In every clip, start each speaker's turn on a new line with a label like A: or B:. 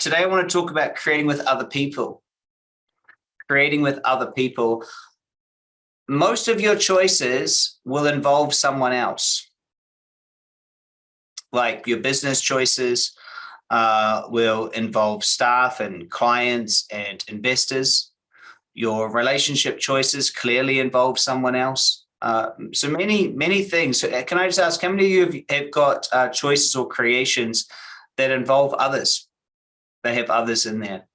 A: today I want to talk about creating with other people. Creating with other people. Most of your choices will involve someone else. Like your business choices uh, will involve staff and clients and investors. Your relationship choices clearly involve someone else. Uh, so many, many things. So uh, can I just ask, how many of you have, have got uh, choices or creations that involve others? They have others in there.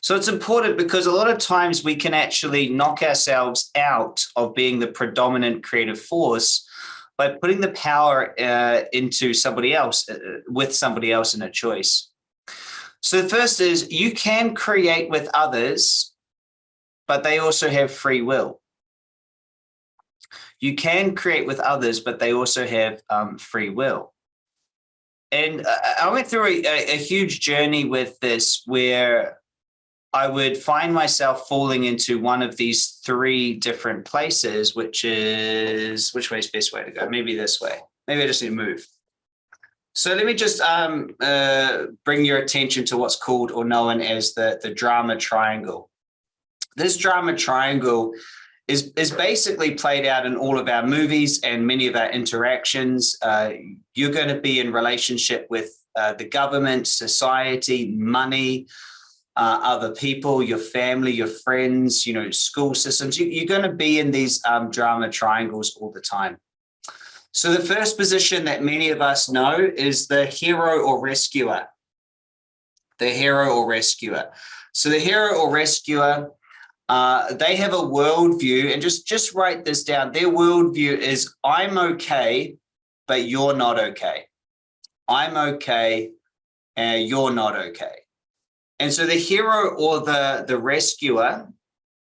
A: So it's important because a lot of times we can actually knock ourselves out of being the predominant creative force by putting the power uh, into somebody else, uh, with somebody else in a choice. So the first is you can create with others, but they also have free will. You can create with others, but they also have um, free will. And I went through a, a, huge journey with this where I would find myself falling into one of these three different places, which is, which way is best way to go? Maybe this way. Maybe I just need to move. So let me just um, uh, bring your attention to what's called or known as the, the drama triangle. This drama triangle is, is basically played out in all of our movies and many of our interactions. Uh, you're going to be in relationship with uh, the government, society, money, uh, other people, your family, your friends, you know, school systems. You, are going to be in these um, drama triangles all the time. So the first position that many of us know is the hero or rescuer. The hero or rescuer. So the hero or rescuer uh, they have a worldview and just, just write this down. Their worldview is I'm okay, but you're not okay. I'm okay and you're not okay. And so the hero or the, the rescuer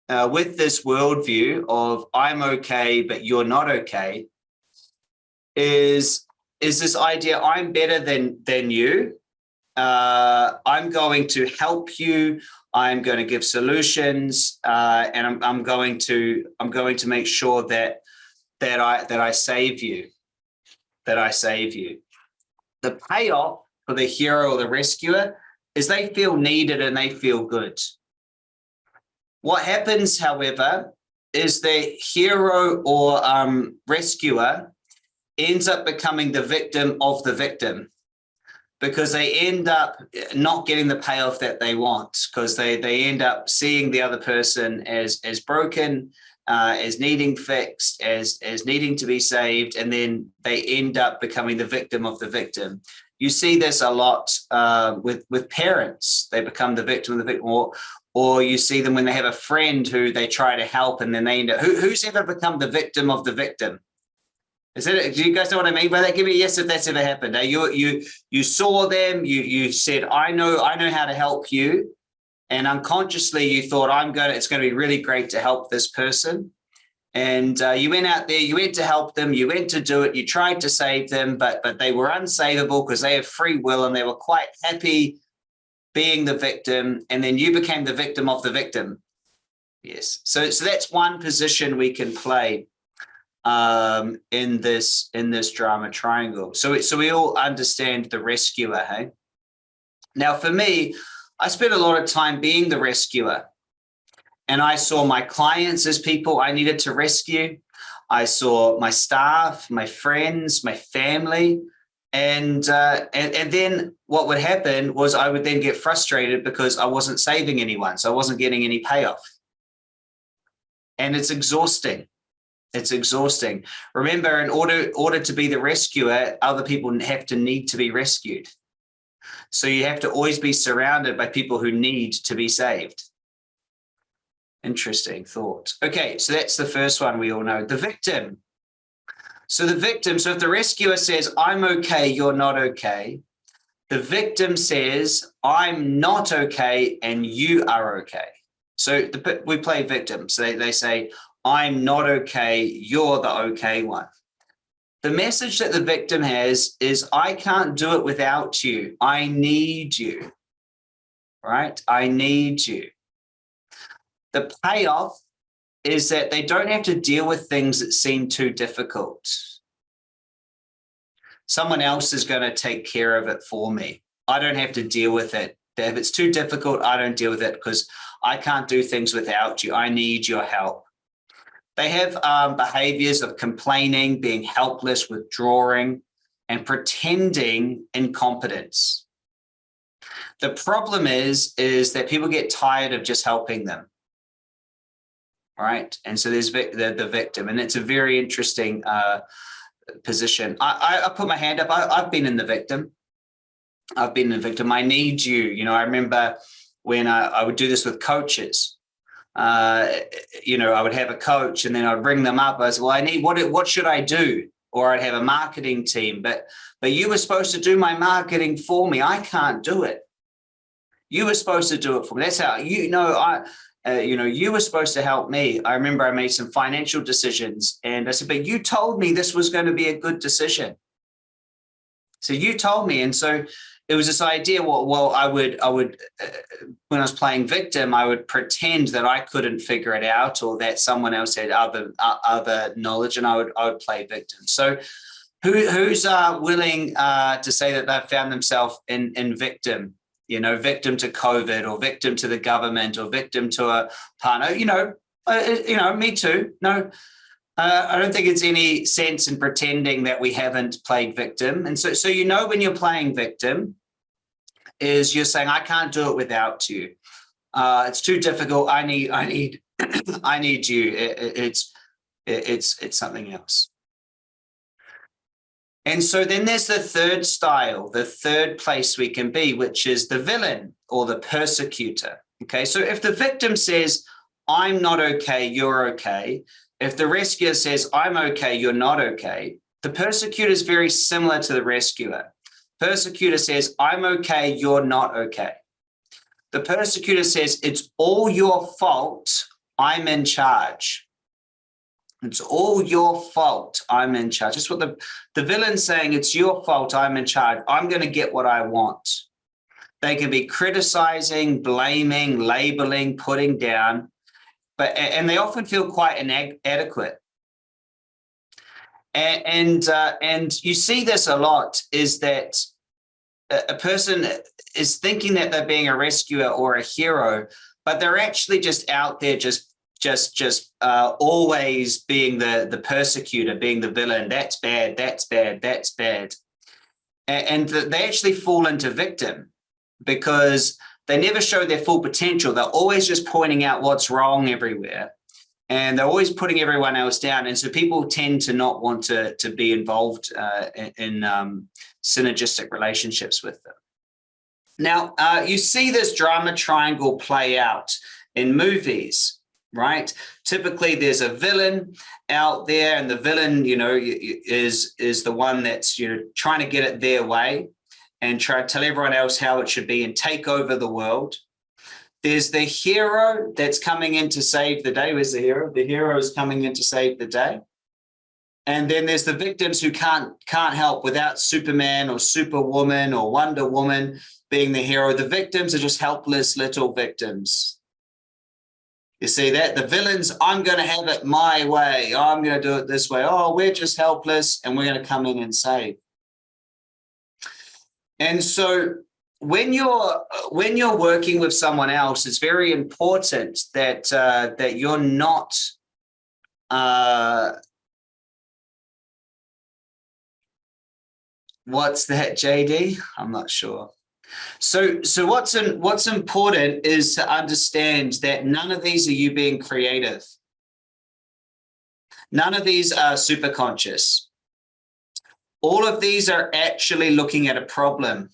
A: uh, with this worldview of I'm okay, but you're not okay is, is this idea I'm better than, than you. Uh, I'm going to help you. I'm going to give solutions, uh, and I'm, I'm going to I'm going to make sure that that I that I save you, that I save you. The payoff for the hero or the rescuer is they feel needed and they feel good. What happens, however, is the hero or um, rescuer ends up becoming the victim of the victim because they end up not getting the payoff that they want because they they end up seeing the other person as as broken uh, as needing fixed as as needing to be saved and then they end up becoming the victim of the victim. You see this a lot uh, with with parents. They become the victim of the victim or or you see them when they have a friend who they try to help and then they end up who, who's ever become the victim of the victim is it? Do you guys know what I mean by that? Give me a yes if that's ever happened. You you you saw them. You you said, I know I know how to help you, and unconsciously you thought, I'm going. to It's going to be really great to help this person. And uh, you went out there. You went to help them. You went to do it. You tried to save them, but but they were unsavable because they have free will and they were quite happy being the victim. And then you became the victim of the victim. Yes. So so that's one position we can play um, in this in this drama triangle. So so we all understand the rescuer, hey? Now for me, I spent a lot of time being the rescuer. And I saw my clients as people I needed to rescue. I saw my staff, my friends, my family. And, uh, and, and then what would happen was I would then get frustrated because I wasn't saving anyone. So I wasn't getting any payoff. And it's exhausting. It's exhausting. Remember, in order, order to be the rescuer, other people have to need to be rescued. So you have to always be surrounded by people who need to be saved. Interesting thought. Okay, so that's the first one we all know. The victim. So the victim, so if the rescuer says, I'm okay, you're not okay, the victim says, I'm not okay and you are okay. So the, we play victim. So they, they say, I'm not okay, you're the okay one. The message that the victim has is, I can't do it without you. I need you, right? I need you. The payoff is that they don't have to deal with things that seem too difficult. Someone else is going to take care of it for me. I don't have to deal with it If it's too difficult, I don't deal with it because I can't do things without you. I need your help. They have um, behaviors of complaining, being helpless, withdrawing, and pretending incompetence. The problem is, is that people get tired of just helping them. Right. And so there's the, the victim, and it's a very interesting uh, position. I, I, I, put my hand up. I, I've been in the victim. I've been the victim. I need you. You know, I remember when I, I would do this with coaches. Uh, you know, I would have a coach and then I'd bring them up. I said, well, I need, what, what should I do? Or I'd have a marketing team, but, but you were supposed to do my marketing for me. I can't do it. You were supposed to do it for me. That's how, you know, I, uh, you know, you were supposed to help me. I remember I made some financial decisions and I said, but you told me this was going to be a good decision. So you told me. And so it was this idea, well, well I would, I would, uh, when I was playing victim, I would pretend that I couldn't figure it out or that someone else had other, uh, other knowledge and I would, I would play victim. So who, who's uh, willing uh, to say that they've found themselves in, in victim you know, victim to COVID or victim to the government or victim to a partner, you know, uh, you know, me too. No, uh, I don't think it's any sense in pretending that we haven't played victim. And so, so you know, when you're playing victim is you're saying, I can't do it without you. Uh, it's too difficult. I need, I need, I need you. It, it, it's, it, it's, it's something else. And so then there's the third style, the third place we can be, which is the villain or the persecutor. Okay, so if the victim says, I'm not okay, you're okay. If the rescuer says, I'm okay, you're not okay, the persecutor is very similar to the rescuer. Persecutor says, I'm okay, you're not okay. The persecutor says, it's all your fault, I'm in charge. It's all your fault. I'm in charge. That's what the, the villain's saying. It's your fault. I'm in charge. I'm going to get what I want. They can be criticizing, blaming, labeling, putting down, but and they often feel quite inadequate. And and, uh, and you see this a lot is that a person is thinking that they're being a rescuer or a hero, but they're actually just out there just just just uh, always being the the persecutor, being the villain. That's bad. That's bad. That's bad. And, and they actually fall into victim because they never show their full potential. They're always just pointing out what's wrong everywhere. And they're always putting everyone else down. And so people tend to not want to, to be involved uh, in, um, synergistic relationships with them. Now, uh, you see this drama triangle play out in movies right? Typically there's a villain out there and the villain, you know, is, is the one that's, you know, trying to get it their way and try to tell everyone else how it should be and take over the world. There's the hero that's coming in to save the day. Where's the hero? The hero is coming in to save the day. And then there's the victims who can't can't help without Superman or Superwoman or Wonder Woman being the hero. The victims are just helpless little victims you see that? The villains, I'm going to have it my way. I'm going to do it this way. Oh, we're just helpless and we're going to come in and save. And so when you're when you're working with someone else, it's very important that uh, that you're not uh, what's that, JD? I'm not sure. So, so what's in, what's important is to understand that none of these are you being creative. None of these are super conscious. All of these are actually looking at a problem.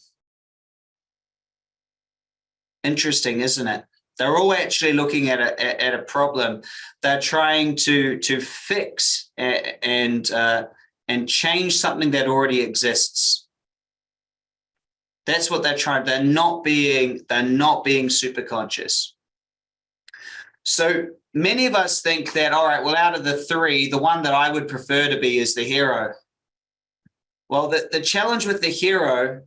A: Interesting, isn't it? They're all actually looking at a at a problem. They're trying to to fix and uh, and change something that already exists. That's what they're trying. They're not being, they're not being super conscious. So many of us think that, all right, well, out of the three, the one that I would prefer to be is the hero. Well, the, the challenge with the hero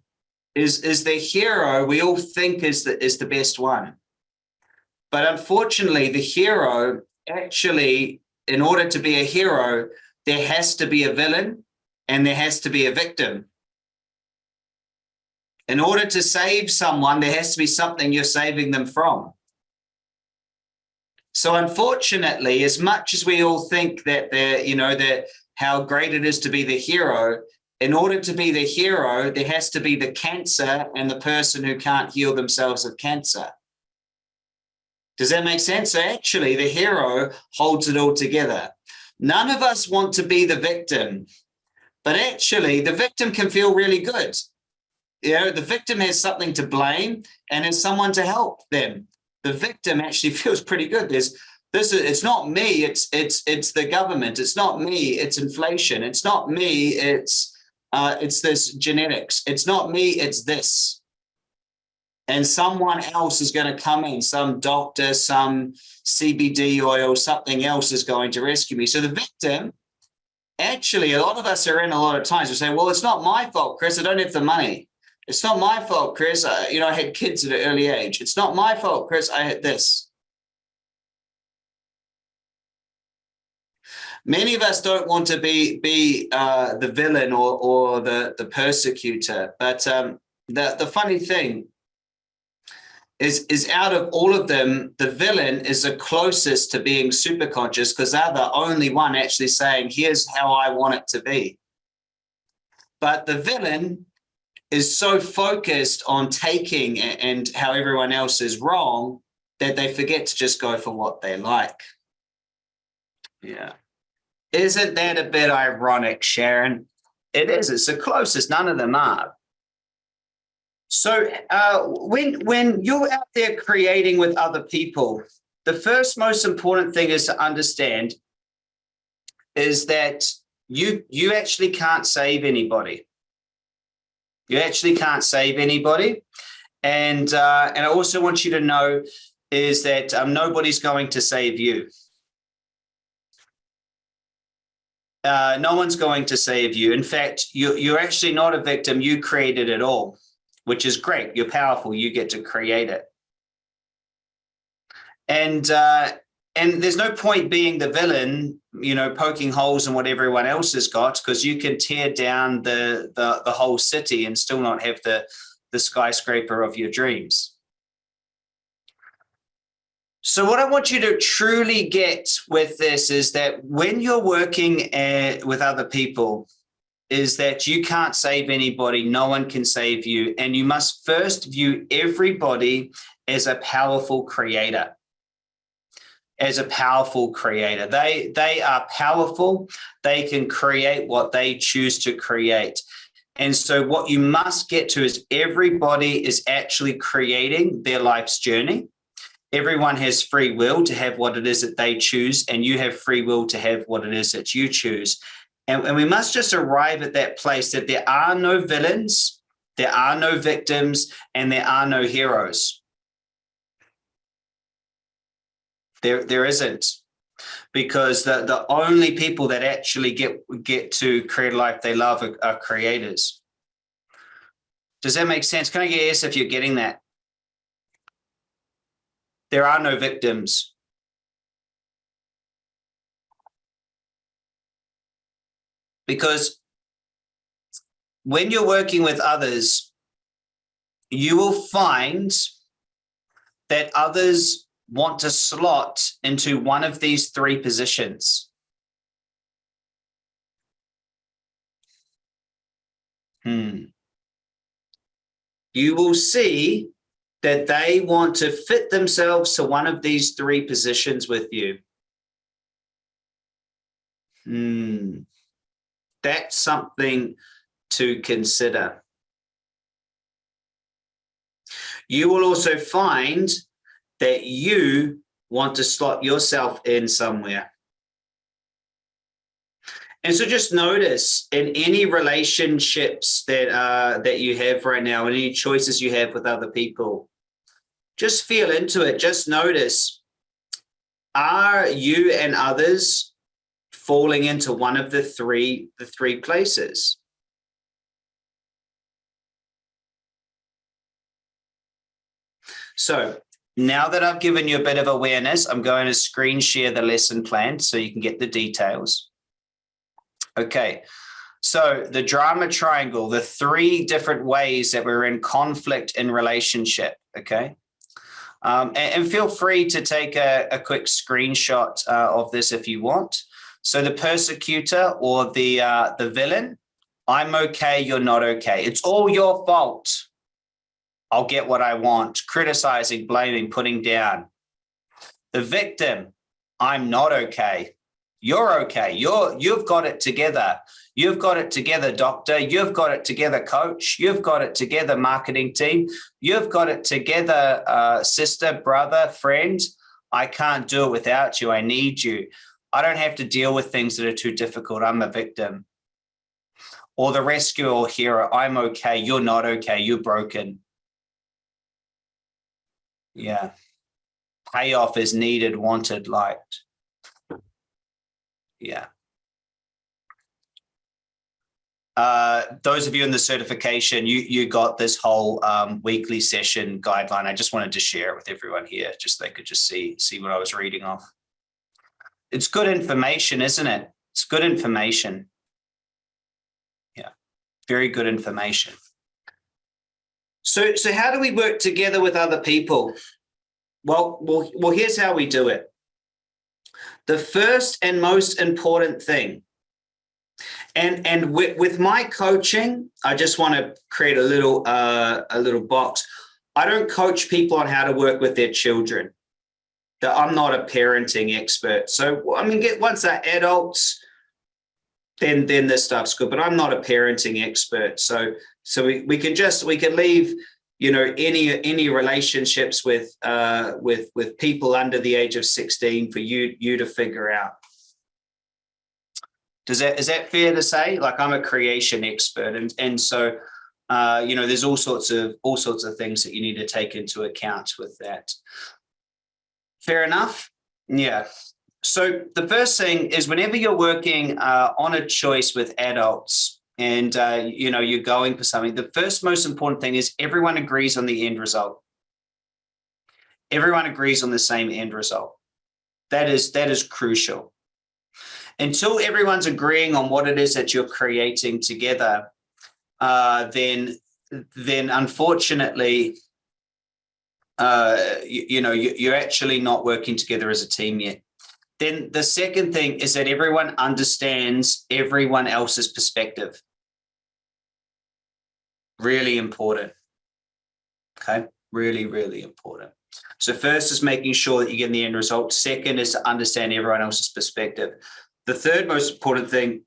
A: is, is the hero we all think is the, is the best one. But unfortunately, the hero actually, in order to be a hero, there has to be a villain and there has to be a victim. In order to save someone, there has to be something you're saving them from. So unfortunately, as much as we all think that the, you know, that how great it is to be the hero, in order to be the hero, there has to be the cancer and the person who can't heal themselves of cancer. Does that make sense? So actually, the hero holds it all together. None of us want to be the victim, but actually, the victim can feel really good. You know, the victim has something to blame and has someone to help them. The victim actually feels pretty good. There's this is it's not me, it's it's it's the government, it's not me, it's inflation, it's not me, it's uh, it's this genetics, it's not me, it's this and someone else is going to come in, some doctor, some CBD oil, something else is going to rescue me. So the victim, actually, a lot of us are in a lot of times, we say, well, it's not my fault, Chris, I don't have the money. It's not my fault, Chris, I, you know, I had kids at an early age. It's not my fault, Chris, I had this. Many of us don't want to be be uh, the villain or or the the persecutor, but um, the the funny thing is is out of all of them, the villain is the closest to being super conscious because they're the only one actually saying, here's how I want it to be. But the villain is so focused on taking and how everyone else is wrong that they forget to just go for what they like. Yeah. Isn't that a bit ironic, Sharon? It is. It's the closest. None of them are. So uh, when when you're out there creating with other people, the first most important thing is to understand is that you you actually can't save anybody. You actually can't save anybody, and uh, and I also want you to know is that um, nobody's going to save you. Uh, no one's going to save you. In fact, you, you're actually not a victim. You created it all which is great. You're powerful. You get to create it. And uh, and there's no point being the villain, you know, poking holes in what everyone else has got, because you can tear down the, the the whole city and still not have the the skyscraper of your dreams. So what I want you to truly get with this is that when you're working uh, with other people, is that you can't save anybody. No one can save you. And you must first view everybody as a powerful creator as a powerful creator. They, they are powerful. They can create what they choose to create. And so what you must get to is everybody is actually creating their life's journey. Everyone has free will to have what it is that they choose, and you have free will to have what it is that you choose. And, and we must just arrive at that place that there are no villains, there are no victims, and there are no heroes. There, there isn't because the, the only people that actually get, get to create a life they love are, are creators. Does that make sense? Can I yes if you're getting that? There are no victims. because when you're working with others, you will find that others want to slot into one of these three positions. Hmm. You will see that they want to fit themselves to one of these three positions with you. Hmm that's something to consider. You will also find that you want to slot yourself in somewhere. And so just notice in any relationships that uh, that you have right now, any choices you have with other people, just feel into it. Just notice, are you and others falling into one of the three, the three places. So now that I've given you a bit of awareness, I'm going to screen share the lesson plan so you can get the details. Okay, So the drama triangle, the three different ways that we're in conflict in relationship, okay? Um, and, and, feel free to take a, a quick screenshot uh, of this if you want. So the persecutor or the uh, the villain, I'm okay, you're not okay. It's all your fault. I'll get what I want. Criticizing, blaming, putting down. The victim, I'm not okay. You're okay. You're you've got it together. You've got it together, doctor. You've got it together, coach. You've got it together, marketing team. You've got it together, uh, sister, brother, friend. I can't do it without you. I need you. I don't have to deal with things that are too difficult. I'm a victim. Or the rescuer or hero, I'm okay. You're not okay. You're broken. Yeah. Payoff is needed, wanted, liked. Yeah. Uh, those of you in the certification, you you got this whole um, weekly session guideline. I just wanted to share it with everyone here, just so they could just see see what I was reading off. It's good information, isn't it? It's good information. Yeah, very good information. So so how do we work together with other people? Well, well, well. Here's how we do it. The first and most important thing and and with, with my coaching, I just want to create a little uh, a little box. I don't coach people on how to work with their children. That I'm not a parenting expert. So I mean, get once they're adults, then then this stuff's good. But I'm not a parenting expert. So so we, we can just we can leave you know any any relationships with uh with with people under the age of 16 for you you to figure out does that is that fair to say? Like I'm a creation expert, and and so uh, you know, there's all sorts of all sorts of things that you need to take into account with that. Fair enough. Yeah. So the first thing is whenever you're working uh, on a choice with adults and uh, you know you're going for something, the first most important thing is everyone agrees on the end result. Everyone agrees on the same end result. That is that is crucial until everyone's agreeing on what it is that you're creating together, uh, then then unfortunately, uh, you, you know, you, you're actually not working together as a team yet. Then the second thing is that everyone understands everyone else's perspective. Really important. Okay, really, really important. So first is making sure that you get the end result. Second is to understand everyone else's perspective. The third most important thing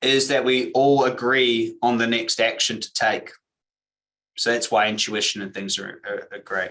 A: is that we all agree on the next action to take. So that's why intuition and things are, are, are great.